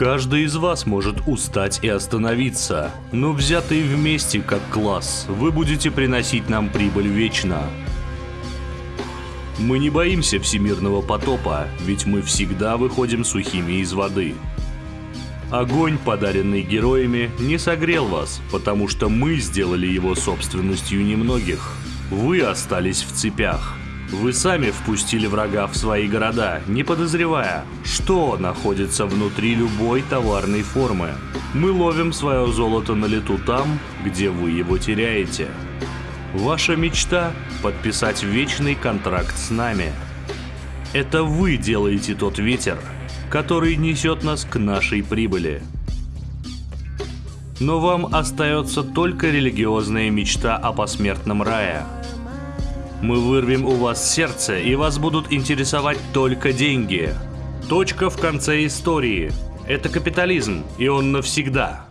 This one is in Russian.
Каждый из вас может устать и остановиться, но взятые вместе как класс, вы будете приносить нам прибыль вечно. Мы не боимся всемирного потопа, ведь мы всегда выходим сухими из воды. Огонь, подаренный героями, не согрел вас, потому что мы сделали его собственностью немногих. Вы остались в цепях. Вы сами впустили врага в свои города, не подозревая, что находится внутри любой товарной формы. Мы ловим свое золото на лету там, где вы его теряете. Ваша мечта – подписать вечный контракт с нами. Это вы делаете тот ветер, который несет нас к нашей прибыли. Но вам остается только религиозная мечта о посмертном рае – мы вырвем у вас сердце, и вас будут интересовать только деньги. Точка в конце истории. Это капитализм, и он навсегда.